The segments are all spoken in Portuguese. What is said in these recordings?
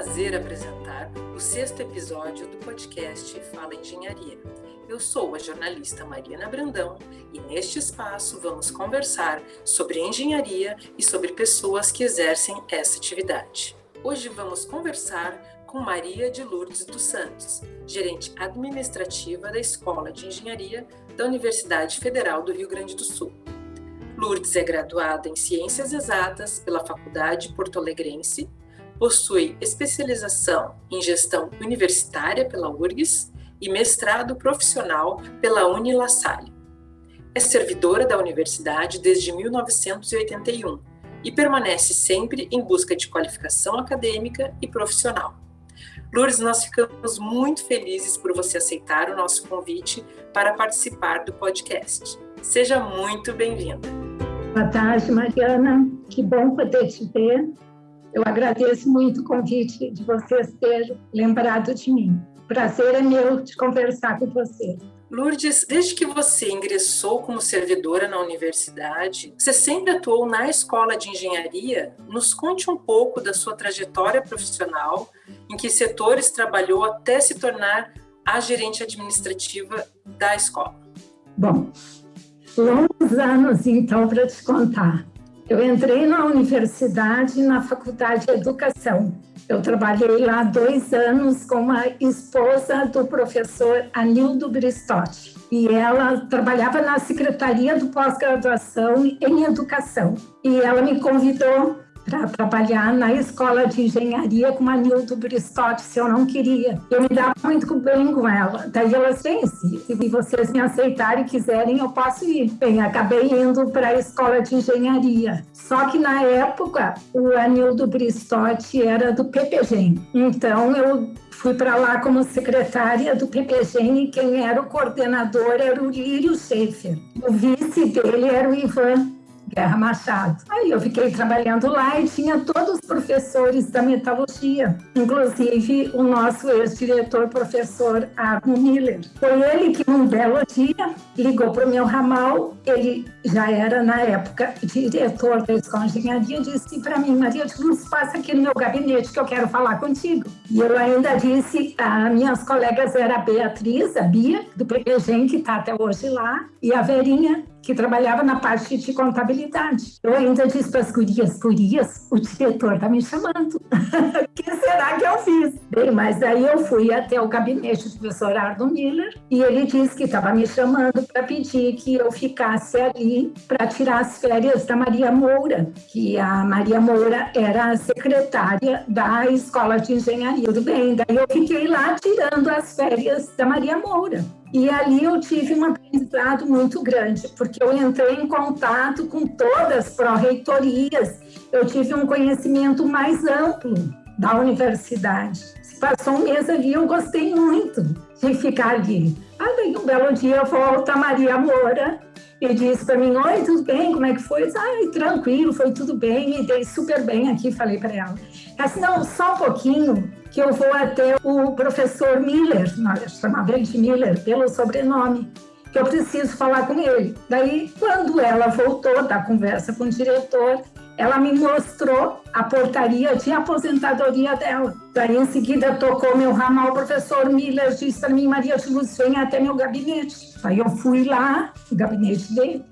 prazer apresentar o sexto episódio do podcast Fala Engenharia. Eu sou a jornalista Mariana Brandão e neste espaço vamos conversar sobre engenharia e sobre pessoas que exercem essa atividade. Hoje vamos conversar com Maria de Lourdes dos Santos, gerente administrativa da Escola de Engenharia da Universidade Federal do Rio Grande do Sul. Lourdes é graduada em Ciências Exatas pela Faculdade Porto Alegrense Possui especialização em gestão universitária pela URGS e mestrado profissional pela Unilassalle. É servidora da universidade desde 1981 e permanece sempre em busca de qualificação acadêmica e profissional. Lourdes, nós ficamos muito felizes por você aceitar o nosso convite para participar do podcast. Seja muito bem-vinda. Boa tarde, Mariana. Que bom poder te ver eu agradeço muito o convite de vocês ter lembrado de mim. Prazer é meu de conversar com você. Lourdes, desde que você ingressou como servidora na universidade, você sempre atuou na escola de engenharia? Nos conte um pouco da sua trajetória profissional, em que setores trabalhou até se tornar a gerente administrativa da escola. Bom, longos anos então para te contar. Eu entrei na universidade, na faculdade de educação. Eu trabalhei lá dois anos com a esposa do professor Anildo Bristotti. E ela trabalhava na secretaria do pós-graduação em educação. E ela me convidou para trabalhar na escola de engenharia com a Nildo Bristotti, se eu não queria. Eu me dava muito bem com ela. Daí ela disse, se vocês me aceitarem e quiserem, eu posso ir. Bem, acabei indo para a escola de engenharia. Só que na época, o Anildo Bristotti era do PPG. Então, eu fui para lá como secretária do PPG e quem era o coordenador era o Lírio Schaefer. O vice dele era o Ivan Guerra Machado. Aí eu fiquei trabalhando lá e tinha todos os professores da metalurgia, inclusive o nosso ex-diretor, professor Arno Miller. Foi ele que, num belo dia, ligou para o meu ramal. Ele já era, na época, diretor da Escola de Engenharia, disse para mim, Maria de Luz, passa aqui no meu gabinete que eu quero falar contigo. E eu ainda disse, as minhas colegas era a Beatriz, a Bia, do PPG, que está até hoje lá, e a Verinha, que trabalhava na parte de contabilidade. Eu ainda disse para as gurias, gurias, o diretor está me chamando. o que será? Bem, mas aí eu fui até o gabinete do professor Arno Miller e ele disse que estava me chamando para pedir que eu ficasse ali para tirar as férias da Maria Moura, que a Maria Moura era a secretária da Escola de Engenharia. Tudo bem, daí eu fiquei lá tirando as férias da Maria Moura. E ali eu tive um aprendizado muito grande, porque eu entrei em contato com todas as pró-reitorias, eu tive um conhecimento mais amplo da universidade. Passou um mês ali, eu gostei muito de ficar ali. Aí, daí, um belo dia, volta a Maria Moura e disse para mim, oi, tudo bem? Como é que foi? Ai, tranquilo, foi tudo bem, me dei super bem aqui, falei para ela. Ela não, só um pouquinho, que eu vou até o professor Miller, nós chamava ele de Miller pelo sobrenome, que eu preciso falar com ele. Daí, quando ela voltou da conversa com o diretor, ela me mostrou a portaria de aposentadoria dela. Daí, em seguida, tocou meu ramal, o professor Miller disse para mim, Maria de vem até meu gabinete. Aí eu fui lá, no gabinete dele,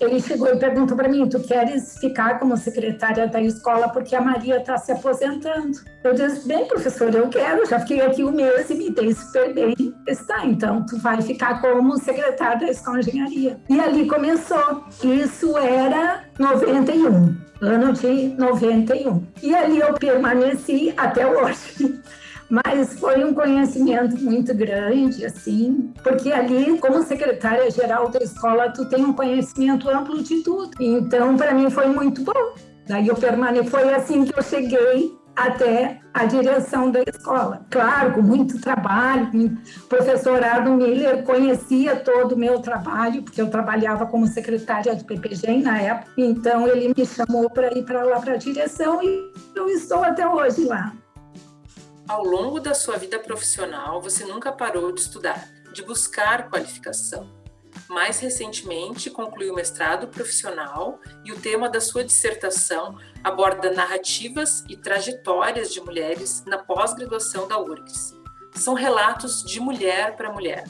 ele chegou e perguntou para mim: Tu queres ficar como secretária da escola porque a Maria está se aposentando? Eu disse: Bem, professor, eu quero. Já fiquei aqui um mês e me dei super bem. Está, então tu vai ficar como secretária da escola de engenharia. E ali começou. Isso era 91, ano de 91. E ali eu permaneci até hoje mas foi um conhecimento muito grande, assim, porque ali, como secretária-geral da escola, tu tem um conhecimento amplo de tudo. Então, para mim, foi muito bom. Daí eu permaneci, foi assim que eu cheguei até a direção da escola. Claro, com muito trabalho. O professor Arno Miller conhecia todo o meu trabalho, porque eu trabalhava como secretária do PPG na época. Então, ele me chamou para ir para lá para a direção e eu estou até hoje lá. Ao longo da sua vida profissional, você nunca parou de estudar, de buscar qualificação. Mais recentemente, concluiu o mestrado profissional e o tema da sua dissertação aborda narrativas e trajetórias de mulheres na pós-graduação da URGS. São relatos de mulher para mulher.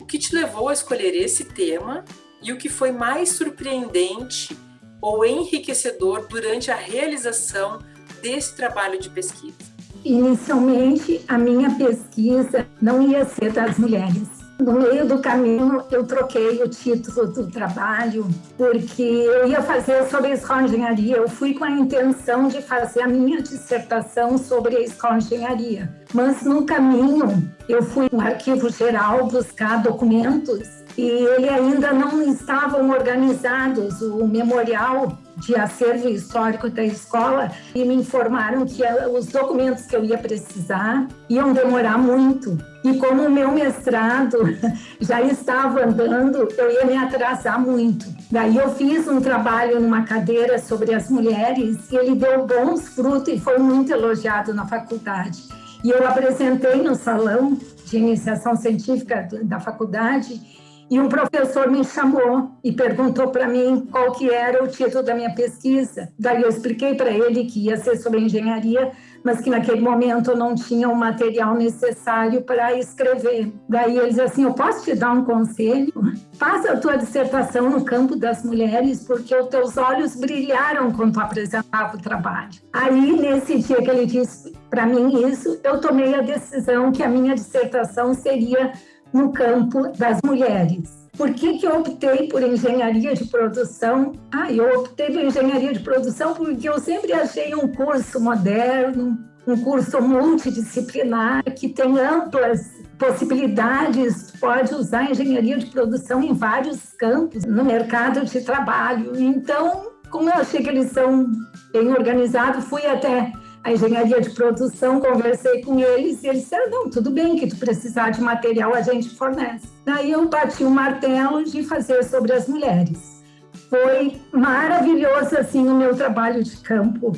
O que te levou a escolher esse tema e o que foi mais surpreendente ou enriquecedor durante a realização desse trabalho de pesquisa? Inicialmente, a minha pesquisa não ia ser das mulheres no meio do caminho, eu troquei o título do trabalho, porque eu ia fazer sobre a escola de engenharia. Eu fui com a intenção de fazer a minha dissertação sobre a escola de engenharia. Mas no caminho, eu fui no arquivo geral buscar documentos e ele ainda não estavam organizados. O memorial de acervo histórico da escola e me informaram que os documentos que eu ia precisar iam demorar muito. E como o meu mestrado já estava andando, eu ia me atrasar muito. Daí eu fiz um trabalho numa cadeira sobre as mulheres e ele deu bons frutos e foi muito elogiado na faculdade. E eu apresentei no salão de iniciação científica da faculdade e um professor me chamou e perguntou para mim qual que era o título da minha pesquisa. Daí eu expliquei para ele que ia ser sobre engenharia, mas que naquele momento eu não tinha o material necessário para escrever. Daí ele disse assim: Eu posso te dar um conselho? Faça a tua dissertação no campo das mulheres, porque os teus olhos brilharam quando tu apresentava o trabalho. Aí, nesse dia que ele disse para mim isso, eu tomei a decisão que a minha dissertação seria no campo das mulheres. Por que, que eu optei por engenharia de produção? Ah, eu optei por engenharia de produção porque eu sempre achei um curso moderno, um curso multidisciplinar que tem amplas possibilidades, pode usar engenharia de produção em vários campos no mercado de trabalho. Então, como eu achei que eles são bem organizados, fui até a engenharia de produção, conversei com eles e eles disseram, não, tudo bem, que tu precisar de material a gente fornece. Daí eu bati o martelo de fazer sobre as mulheres. Foi maravilhoso, assim, o meu trabalho de campo.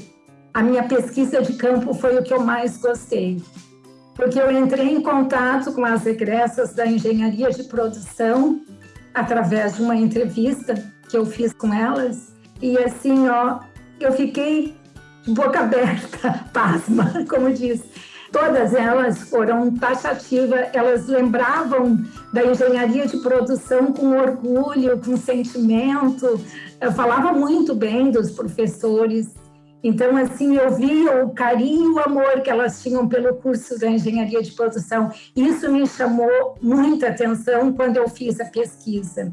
A minha pesquisa de campo foi o que eu mais gostei, porque eu entrei em contato com as egressas da engenharia de produção através de uma entrevista que eu fiz com elas, e assim, ó, eu fiquei boca aberta, pasma, como diz. Todas elas foram taxativas, elas lembravam da engenharia de produção com orgulho, com sentimento, eu falava muito bem dos professores. Então, assim, eu via o carinho e o amor que elas tinham pelo curso da engenharia de produção. Isso me chamou muita atenção quando eu fiz a pesquisa.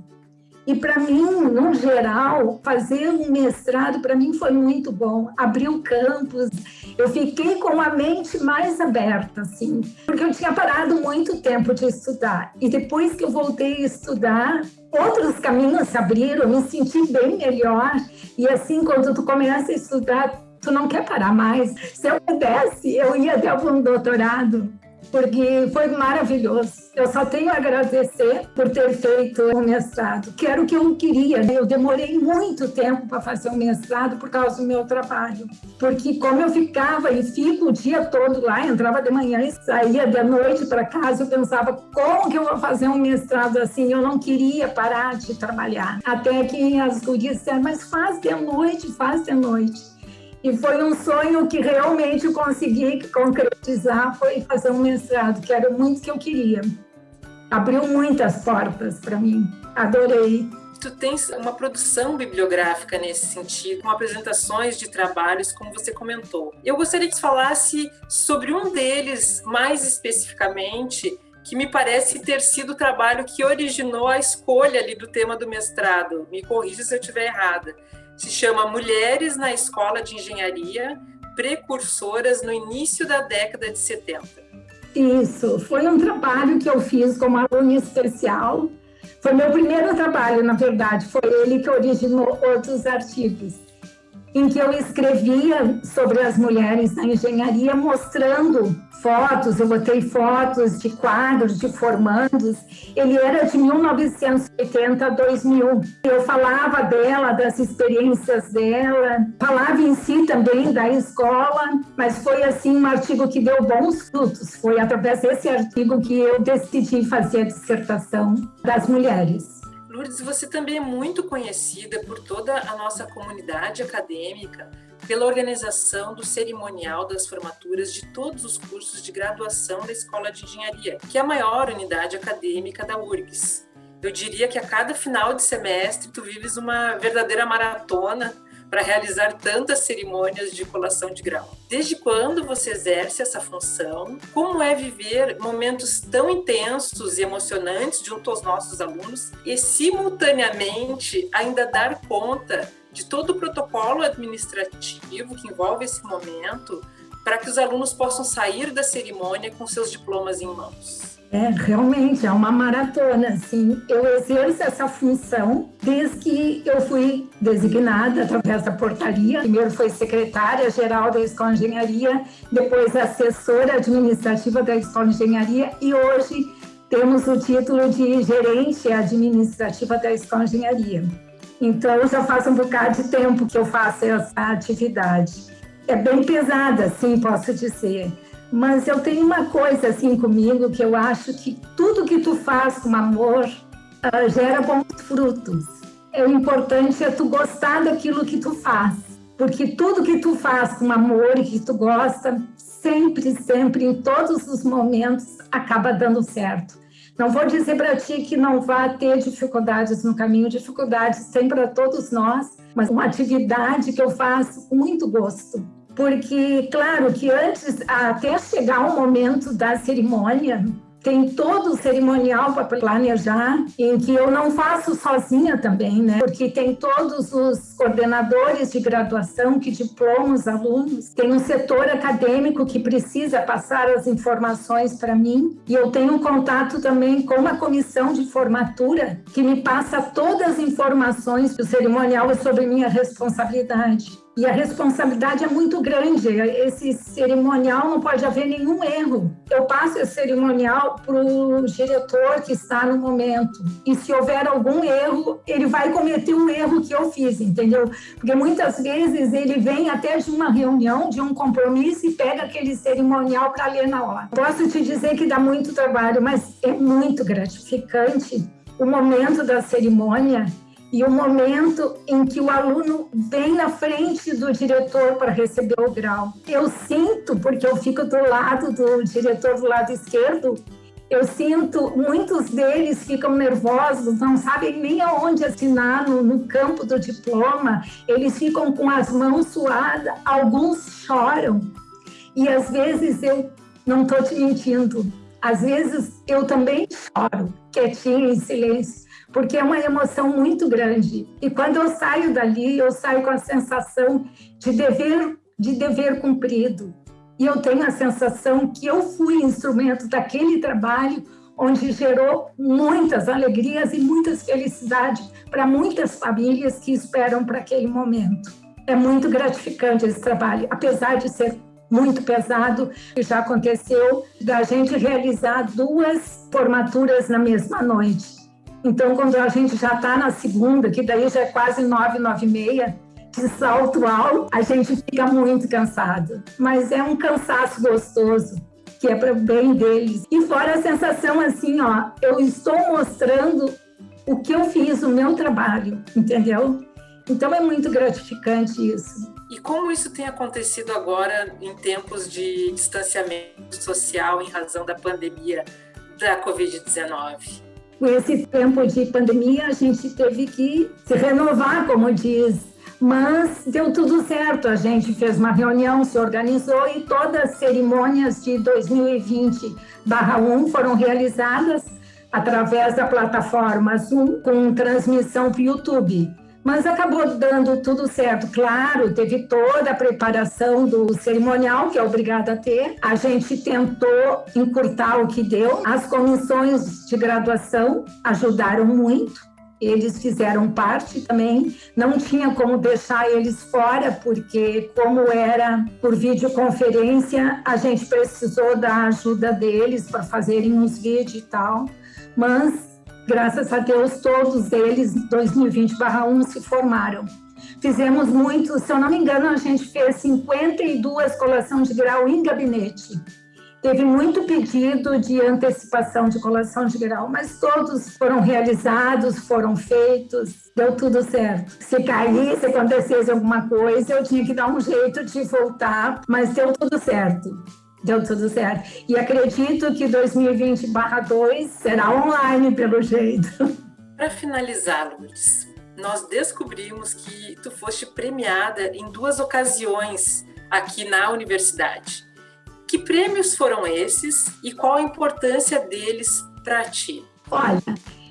E para mim, no geral, fazer um mestrado para mim foi muito bom. Abriu campos, eu fiquei com a mente mais aberta, assim, porque eu tinha parado muito tempo de estudar. E depois que eu voltei a estudar, outros caminhos se abriram, eu me senti bem melhor. E assim, quando tu começa a estudar, tu não quer parar mais. Se eu pudesse, eu ia até um doutorado porque foi maravilhoso. Eu só tenho a agradecer por ter feito o mestrado, que era o que eu queria. Eu demorei muito tempo para fazer o mestrado por causa do meu trabalho, porque como eu ficava e fico o dia todo lá, entrava de manhã e saía de noite para casa, eu pensava como que eu vou fazer um mestrado assim? Eu não queria parar de trabalhar. Até que as gurias disseram, mas faz de noite, faz de noite. E foi um sonho que realmente consegui concretizar, foi fazer um mestrado, que era muito que eu queria. Abriu muitas portas para mim, adorei. Tu tens uma produção bibliográfica nesse sentido, com apresentações de trabalhos, como você comentou. Eu gostaria que falasse sobre um deles, mais especificamente, que me parece ter sido o trabalho que originou a escolha ali do tema do mestrado. Me corrija se eu estiver errada se chama Mulheres na Escola de Engenharia, precursoras no início da década de 70. Isso, foi um trabalho que eu fiz como aluna especial. Foi meu primeiro trabalho, na verdade, foi ele que originou outros artigos em que eu escrevia sobre as mulheres na engenharia, mostrando fotos, eu botei fotos de quadros de formandos. Ele era de 1980 a 2000. Eu falava dela, das experiências dela, falava em si também da escola, mas foi assim um artigo que deu bons frutos. Foi através desse artigo que eu decidi fazer a dissertação das mulheres. Lourdes, você também é muito conhecida por toda a nossa comunidade acadêmica pela organização do cerimonial das formaturas de todos os cursos de graduação da Escola de Engenharia, que é a maior unidade acadêmica da URGS. Eu diria que a cada final de semestre tu vives uma verdadeira maratona para realizar tantas cerimônias de colação de grau. Desde quando você exerce essa função? Como é viver momentos tão intensos e emocionantes junto aos nossos alunos e, simultaneamente, ainda dar conta de todo o protocolo administrativo que envolve esse momento para que os alunos possam sair da cerimônia com seus diplomas em mãos? É, realmente, é uma maratona, assim. Eu exerço essa função desde que eu fui designada através da portaria. Primeiro foi secretária-geral da Escola de Engenharia, depois assessora administrativa da Escola de Engenharia e hoje temos o título de gerente administrativa da Escola de Engenharia. Então, já faz um bocado de tempo que eu faço essa atividade. É bem pesada, sim, posso dizer mas eu tenho uma coisa assim comigo que eu acho que tudo que tu faz com amor uh, gera bons frutos. É o importante é tu gostar daquilo que tu faz, porque tudo que tu faz com amor e que tu gosta, sempre, sempre, em todos os momentos, acaba dando certo. Não vou dizer para ti que não vai ter dificuldades no caminho, dificuldades tem para todos nós, mas uma atividade que eu faço com muito gosto porque, claro, que antes, até chegar o momento da cerimônia, tem todo o cerimonial para planejar, em que eu não faço sozinha também, né? Porque tem todos os coordenadores de graduação que diplomam os alunos, tem um setor acadêmico que precisa passar as informações para mim, e eu tenho contato também com a comissão de formatura, que me passa todas as informações do cerimonial é sobre minha responsabilidade. E a responsabilidade é muito grande. Esse cerimonial não pode haver nenhum erro. Eu passo esse cerimonial para o diretor que está no momento. E se houver algum erro, ele vai cometer um erro que eu fiz, entendeu? Porque muitas vezes ele vem até de uma reunião, de um compromisso e pega aquele cerimonial para ler na hora. Posso te dizer que dá muito trabalho, mas é muito gratificante o momento da cerimônia e o momento em que o aluno vem na frente do diretor para receber o grau. Eu sinto, porque eu fico do lado do diretor do lado esquerdo, eu sinto, muitos deles ficam nervosos, não sabem nem aonde assinar no, no campo do diploma, eles ficam com as mãos suadas, alguns choram. E às vezes eu não estou te mentindo, às vezes eu também choro, quietinha, em silêncio porque é uma emoção muito grande. E quando eu saio dali, eu saio com a sensação de dever, de dever cumprido. E eu tenho a sensação que eu fui instrumento daquele trabalho onde gerou muitas alegrias e muitas felicidades para muitas famílias que esperam para aquele momento. É muito gratificante esse trabalho, apesar de ser muito pesado, já aconteceu da gente realizar duas formaturas na mesma noite. Então, quando a gente já está na segunda, que daí já é quase nove, nove e meia, de salto alto, a gente fica muito cansado. Mas é um cansaço gostoso, que é para o bem deles. E fora a sensação assim, ó, eu estou mostrando o que eu fiz, o meu trabalho, entendeu? Então é muito gratificante isso. E como isso tem acontecido agora em tempos de distanciamento social em razão da pandemia da Covid-19? com esse tempo de pandemia, a gente teve que se renovar, como diz. Mas deu tudo certo, a gente fez uma reunião, se organizou e todas as cerimônias de 2020-1 foram realizadas através da plataforma Zoom com transmissão para o YouTube mas acabou dando tudo certo. Claro, teve toda a preparação do cerimonial, que é obrigada a ter. A gente tentou encurtar o que deu. As comissões de graduação ajudaram muito. Eles fizeram parte também, não tinha como deixar eles fora, porque, como era por videoconferência, a gente precisou da ajuda deles para fazerem uns vídeos e tal. Mas Graças a Deus, todos eles, 2020-1, se formaram. Fizemos muito, se eu não me engano, a gente fez 52 colações de grau em gabinete. Teve muito pedido de antecipação de colação de grau, mas todos foram realizados, foram feitos, deu tudo certo. Se caísse, acontecesse alguma coisa, eu tinha que dar um jeito de voltar, mas deu tudo certo. Deu tudo certo. E acredito que 2020/2 será online, pelo jeito. Para finalizar, Lourdes, nós descobrimos que tu foste premiada em duas ocasiões aqui na universidade. Que prêmios foram esses e qual a importância deles para ti? Olha,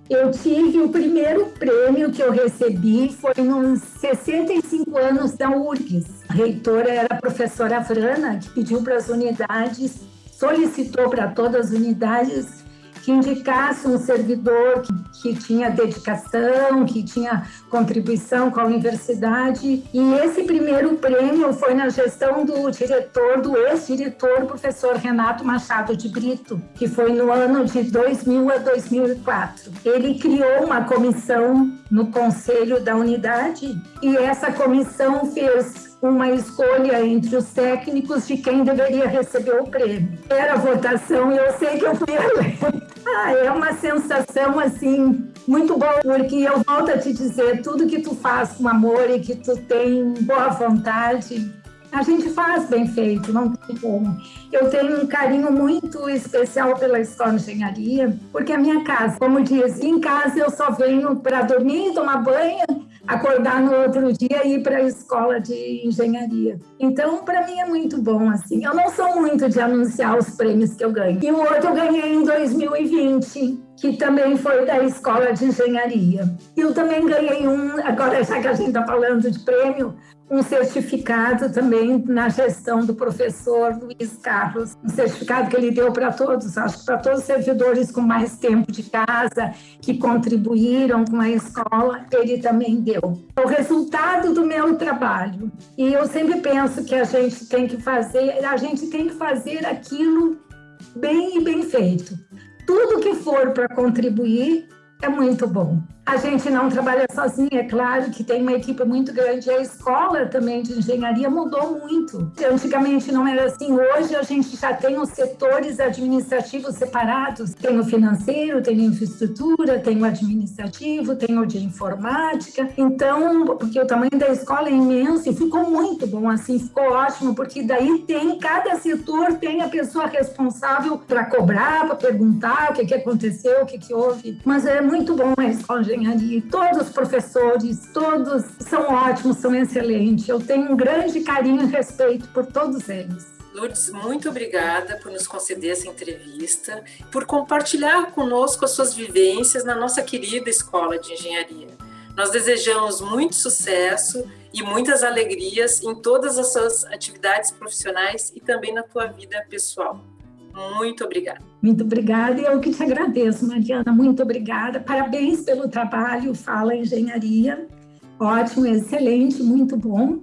eu tive o primeiro prêmio que eu recebi foi nos 65 anos da URGS. A reitora era a professora Frana, que pediu para as unidades, solicitou para todas as unidades que indicasse um servidor que, que, tinha dedicação, que tinha contribuição com a universidade. E esse primeiro prêmio foi na gestão do diretor, do ex-diretor, professor Renato Machado de Brito, que foi no ano de 2000 a 2004. Ele criou uma comissão no conselho da unidade e essa comissão fez uma escolha entre os técnicos de quem deveria receber o prêmio. Era votação e eu sei que eu fui eleita. Ah, é uma sensação assim muito boa, porque eu volto a te dizer, tudo que tu faz com amor e que tu tem boa vontade, a gente faz bem feito, não tem como. Eu tenho um carinho muito especial pela escola de engenharia, porque a minha casa, como diz, em casa eu só venho para dormir, tomar banho, acordar no outro dia e ir para a escola de engenharia. Então, para mim é muito bom assim. Eu não sou muito de anunciar os prêmios que eu ganho. E o outro eu ganhei em 2020, que também foi da escola de engenharia. Eu também ganhei um, agora já que a gente está falando de prêmio, um certificado também na gestão do professor Luiz Carlos, um certificado que ele deu para todos, acho que para todos os servidores com mais tempo de casa, que contribuíram com a escola, ele também deu. O resultado do meu trabalho. E eu sempre penso que a gente tem que fazer, a gente tem que fazer aquilo bem e bem feito. Tudo que for para contribuir é muito bom. A gente não trabalha sozinho, é claro que tem uma equipe muito grande. A escola também de engenharia mudou muito. Antigamente não era assim. Hoje a gente já tem os setores administrativos separados. Tem o financeiro, tem a infraestrutura, tem o administrativo, tem o de informática. Então, porque o tamanho da escola é imenso e ficou muito bom assim, ficou ótimo, porque daí tem, cada setor tem a pessoa responsável para cobrar, para perguntar o que, que aconteceu, o que, que houve. Mas é muito bom a escola de engenharia. Todos os professores, todos são ótimos, são excelentes. Eu tenho um grande carinho e respeito por todos eles. Lourdes, muito obrigada por nos conceder essa entrevista, por compartilhar conosco as suas vivências na nossa querida Escola de Engenharia. Nós desejamos muito sucesso e muitas alegrias em todas as suas atividades profissionais e também na tua vida pessoal. Muito obrigada. Muito obrigada e eu que te agradeço, Mariana. Muito obrigada. Parabéns pelo trabalho Fala Engenharia. Ótimo, excelente, muito bom.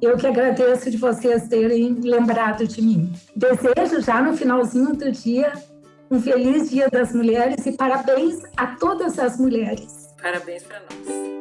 Eu que agradeço de vocês terem lembrado de mim. Desejo já no finalzinho do dia um feliz Dia das Mulheres e parabéns a todas as mulheres. Parabéns para nós.